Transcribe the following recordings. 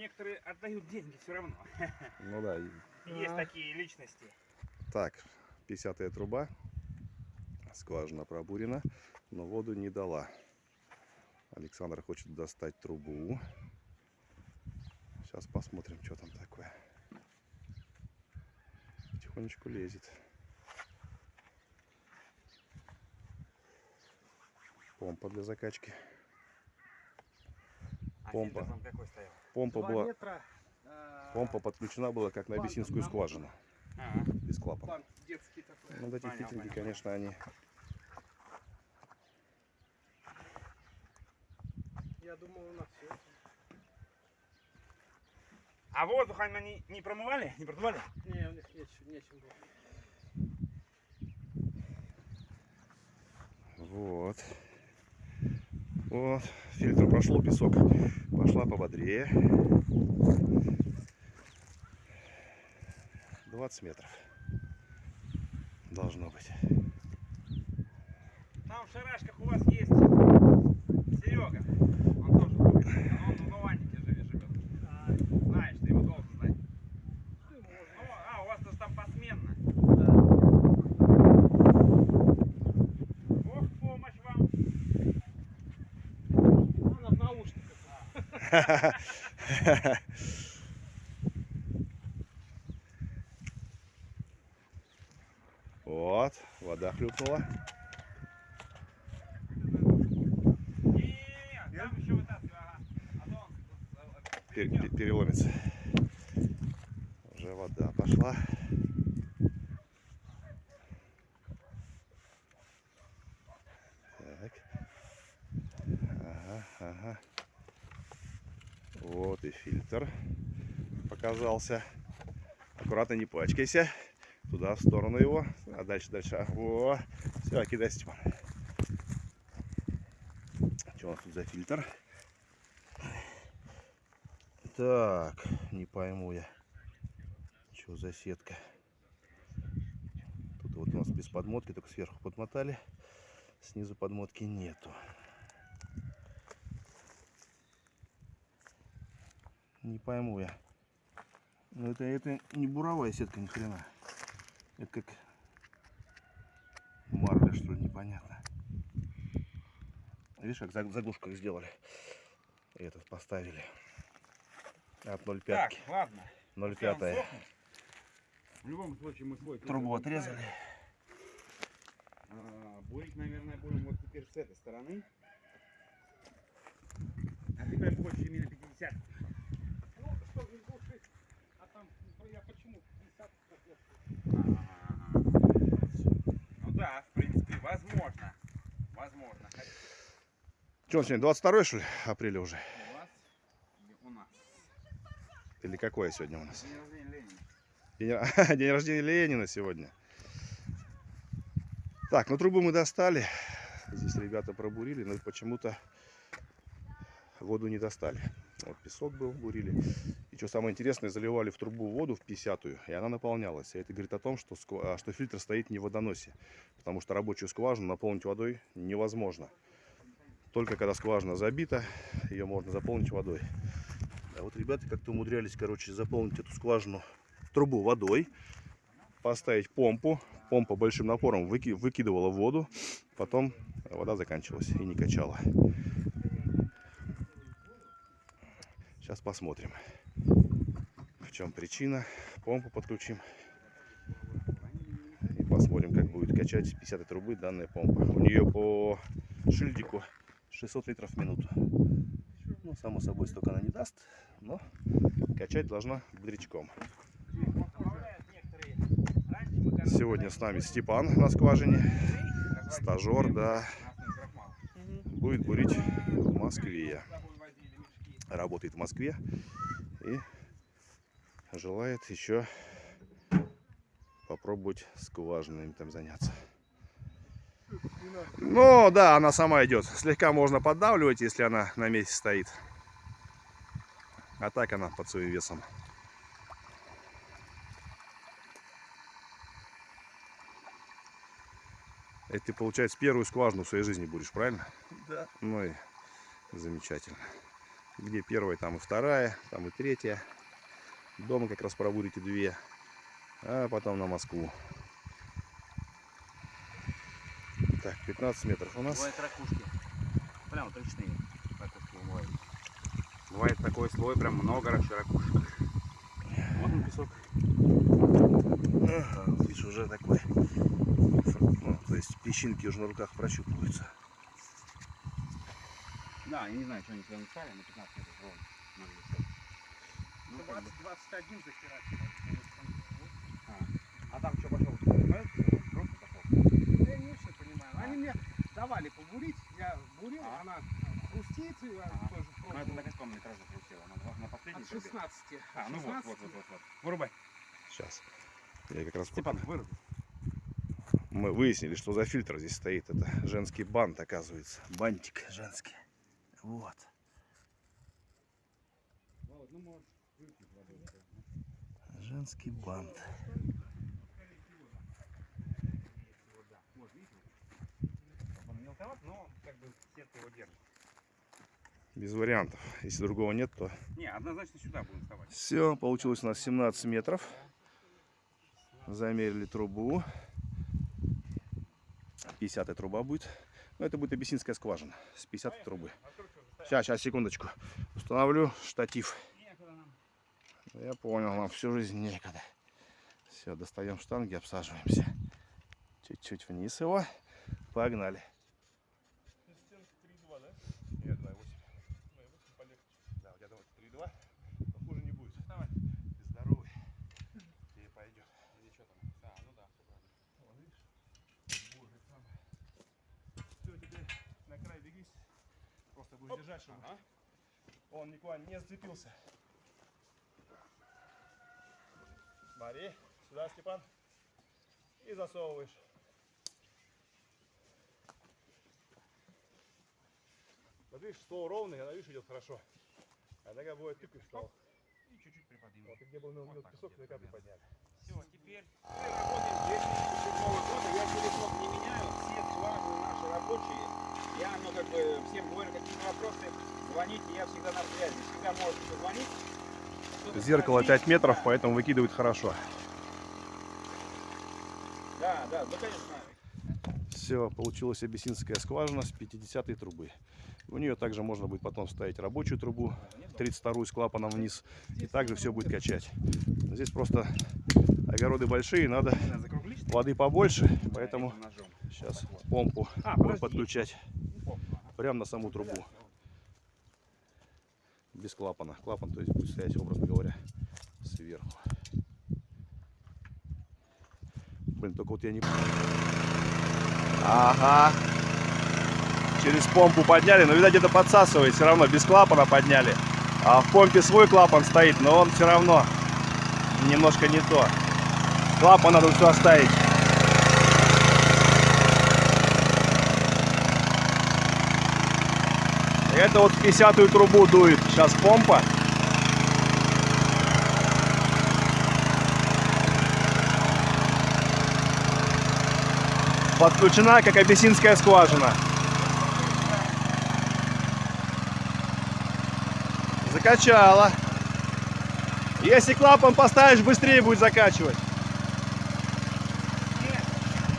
некоторые отдают деньги все равно. Ну да. Есть А. такие личности. Так, 50 труба. Скважина пробурена, но воду не дала. Александр хочет достать трубу. Сейчас посмотрим, что там такое. Потихонечку лезет. Помпа для закачки. Помпа. Помпа была, метра. а, помпа подключена была как на абиссинскую нам- скважину. Ага. Без клапана. Ну, вот эти Понял, фитинги, понял. конечно, они Я думал, у нас все. А воздух они не промывали? Не продували? Не, у них нечем, нечем было. Вот. Вот. Фильтр прошел, песок. Пошла пободрее. 20 метров. Должно быть. Там в шарашках у вас есть Серега. Он тоже будет. Он в Нованнике живет. живет. А, Знаешь, ты его должен знать. ну, можно. Ну, а, у вас тоже там посменно. Да. Бог в помощь вам. Она в наушниках. Вот. Вода хлюпнула. Пер- переломится. Уже вода пошла. Так. Ага, ага. Вот и фильтр показался. Аккуратно не пачкайся. Туда, в сторону его. А дальше, дальше. А, Во. Все, кидай, Степан. Что у нас тут за фильтр? Так, не пойму я. Что за сетка? Тут вот у нас без подмотки, только сверху подмотали. Снизу подмотки нету. Не пойму я. Ну это, это не буровая сетка, ни хрена. Это как марля, что ли, непонятно. Видишь, как заг- заглушку их сделали. И этот поставили. От 0,5. Так, ладно. 0,5. Сейчас он сохнет. В любом случае мы свой Трубу отрезали. А, Бурить, наверное, будем вот теперь с этой стороны. А ты прям хочешь именно 50? Ну, что, не глушить. А там, ну, я почему 50 хотел? Ну да, в принципе, возможно. Возможно. Хотя Что сегодня, 22 что ли, апреля уже? у вас и у нас. Или какое сегодня у нас? День рождения Ленина. День, день рождения Ленина сегодня. Так, ну трубу мы достали. Здесь ребята пробурили, но почему-то воду не достали. Вот песок был, бурили. И что самое интересное, заливали в трубу воду в 50-ю, и она наполнялась. И это говорит о том, что, сква- а, что фильтр стоит не в водоносе. Потому что рабочую скважину наполнить водой невозможно. Только когда скважина забита, ее можно заполнить водой. А вот ребята как-то умудрялись, короче, заполнить эту скважину, трубу водой, поставить помпу. Помпа большим напором выки- выкидывала воду, потом вода заканчивалась и не качала. Сейчас посмотрим, в чем причина. Помпу подключим и посмотрим, как будет качать 50 трубы данная помпа. У нее по шильдику 600 литров в минуту. Ну, само собой, столько она не даст, но качать должна бодрячком. Сегодня с нами Степан на скважине, стажер, да, будет бурить в Москве. Работает в Москве и желает еще попробовать скважинами там заняться. Ну да, она сама идет. Слегка можно поддавливать, если она на месте стоит. А так она под своим весом. Это ты, получается, первую скважину в своей жизни будешь, правильно? Да. Ну и замечательно. Где первая, там и вторая, там и третья. Дома как раз пробурите две. А потом на Москву. Так, 15 метров у нас. Бывают ракушки. Прям вот ручные ракушки бывают. Бывает такой слой, прям много ракушек. Вот он песок. А, видишь, уже такой. Ну, то есть песчинки уже на руках прощупываются. Да, я не знаю, что они сюда написали, на 15 метров ровно. Ну, как бы. 21 захерачивал. А там что пошел. Я не очень понимаю. Они мне побурить, я бурил, А. она хрустит, я Ага. тоже Ну, это пробовал. на каком метраже присела? На, на последний От пробег? 16. А, ну вот, вот, 16. вот, вот, вот. Вырубай. Сейчас. Я как раз Степан, выруби. мы выяснили, что за фильтр здесь стоит. Это женский бант, оказывается. Бантик женский. Вот. Ну. Женский бант. Вот, видите? Мелковат, но как бы сетка его держит. Без вариантов. Если другого нет, то Не, однозначно сюда будем вставать. все. Получилось у нас 17 метров. Замерили трубу. 50 труба будет. Но это будет абиссинская скважина с 50 трубы. Сейчас, сейчас, секундочку. Установлю штатив. Нам. Я понял, нам всю жизнь некогда. Все, достаем штанги, обсаживаемся. Чуть-чуть вниз его. Погнали. Нет, 2,8. 2,8 полегче. Да, у тебя 3,2. Но хуже не будет. Давай. Ты здоровый. Тебе пойдет. Или что там? А, ну да, все правильно. Вот видишь? Боже, самое. Все, теперь на край бегись. Просто будешь держать, чтобы Ага. он никуда не зацепился. Смотри, сюда, Степан. И засовываешь. Вот видишь, стол ровный, она, видишь, идет хорошо. А иногда бывает тыкаешь стол. И чуть-чуть приподнимем. Вот, и где был Вот так песок, вот приподняли. Все, теперь мы работаем еще года. Я телефон не меняю, все слажены наши рабочие. Я, ну, как бы, всем говорю, какие-то вопросы, звоните, я всегда на связи. Всегда можете позвонить. Зеркало спросить. 5 метров, Да, поэтому выкидывает хорошо. Да, да, ну, конечно. Все, получилась абиссинская скважина с 50 трубы. У нее также можно будет потом вставить рабочую трубу, 32 с клапаном вниз, и также все будет качать. Здесь просто огороды большие, надо воды побольше, поэтому сейчас помпу А, будем подключать. Прямо на саму трубу, без клапана. Клапан, то есть, будет стоять, образно говоря, сверху. Блин, только вот я не... Ага. Через помпу подняли, но, видать, где-то подсасывает все равно. Без клапана подняли. А в помпе свой клапан стоит, но он все равно немножко не то. Клапан надо все оставить. Это вот в 50-ю трубу дует сейчас помпа. Подключена как абиссинская скважина. Закачала. Если клапан поставишь, быстрее будет закачивать. Нет,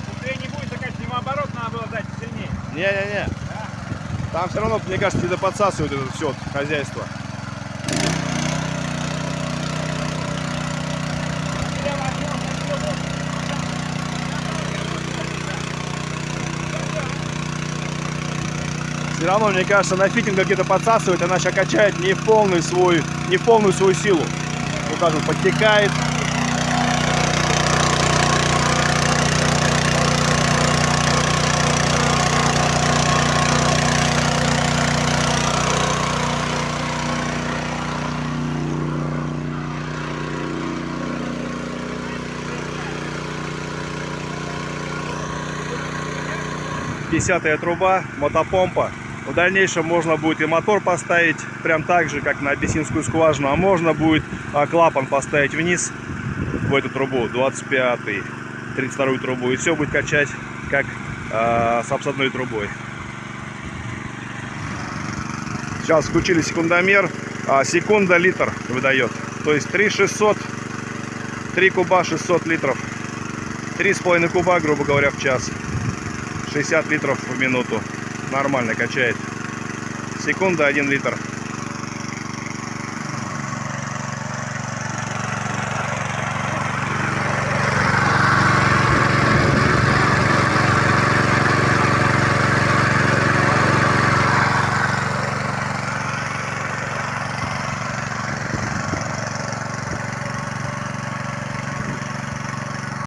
быстрее не будет закачивать, ему оборот надо было дать сильнее. Не-не-не. Там все равно, мне кажется, где-то подсасывают это все хозяйство. Все равно, мне кажется, на фитингах где-то подсасывает, она сейчас качает не в полную свою, не в полную свою силу. Так вот подтекает. Десятая труба, мотопомпа. В дальнейшем можно будет и мотор поставить прям так же, как на абиссинскую скважину, а можно будет а, клапан поставить вниз в эту трубу, 25 32 трубу, и все будет качать как а, с обсадной трубой. Сейчас включили секундомер, а секунда литр выдает. То есть 3 600, 3 куба 600 литров. 3,5 куба, грубо говоря, в час. 60 литров в минуту. Нормально качает. Секунда 1 литр.